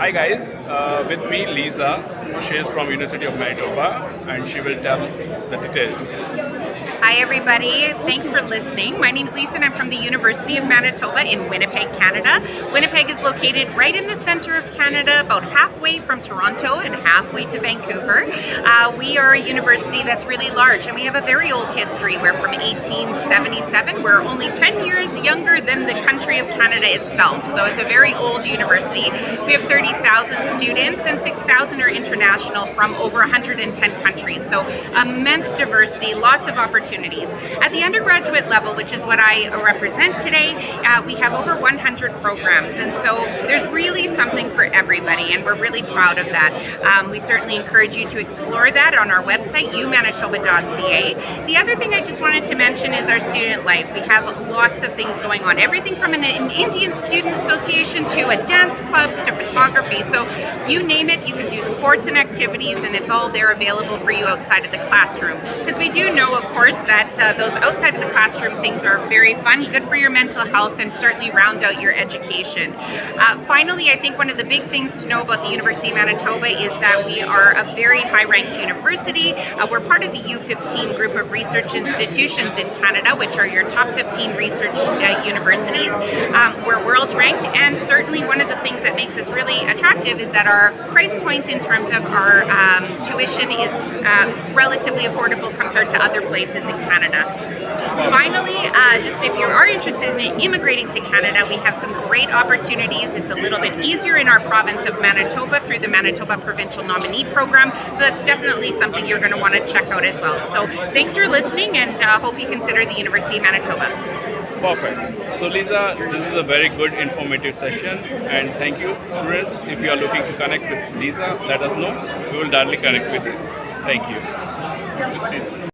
Hi guys, uh, with me Lisa. She is from University of Manitoba and she will tell the details. Hi everybody, thanks for listening. My name is Lisa and I'm from the University of Manitoba in Winnipeg, Canada. Winnipeg is located right in the center of Canada, about halfway from Toronto and halfway to Vancouver. Uh, we are a university that's really large and we have a very old history. We're from 1877. We're only 10 years younger than the country of Canada itself, so it's a very old university. We have 30,000 students and 6,000 are international from over 110 countries, so immense diversity, lots of opportunities opportunities. At the undergraduate level, which is what I represent today, uh, we have over 100 programs, and so there's really something for everybody, and we're really proud of that. Um, we certainly encourage you to explore that on our website, umanitoba.ca. The other thing I just wanted to mention is our student life. We have lots of things going on, everything from an, an Indian Student Association to a dance clubs to photography. So you name it, you can do sports and activities, and it's all there available for you outside of the classroom. Because we do know, of course, that uh, those outside of the classroom things are very fun, good for your mental health, and certainly round out your education. Uh, finally, I think one of the big things to know about the University of Manitoba is that we are a very high-ranked university. Uh, we're part of the U15 group of research institutions in Canada, which are your top 15 research uh, universities. Um, we're ranked, and certainly one of the things that makes us really attractive is that our price point in terms of our um, tuition is uh, relatively affordable compared to other places in Canada. Finally, uh, just if you are interested in immigrating to Canada, we have some great opportunities. It's a little bit easier in our province of Manitoba through the Manitoba Provincial Nominee Program, so that's definitely something you're going to want to check out as well. So thanks for listening and uh, hope you consider the University of Manitoba. Perfect. So Lisa, this is a very good informative session and thank you. Students, if you are looking to connect with Lisa, let us know. We will directly connect with you. Thank you.